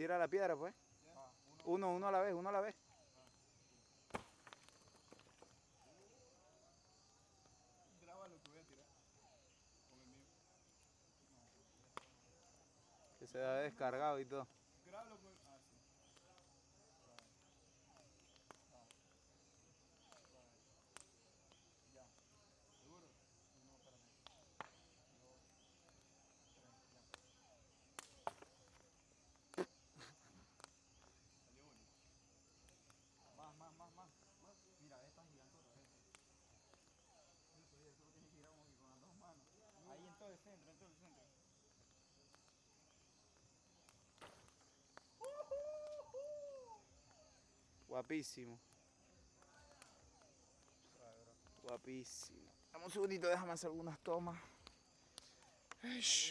Tira la piedra, pues. Uno. Uno, a la vez, uno a la vez. Graba lo que voy a tirar. Con el mío. Que se ha descargado y todo. Guapísimo. Guapísimo. Dame un segundito, déjame hacer algunas tomas. Eish.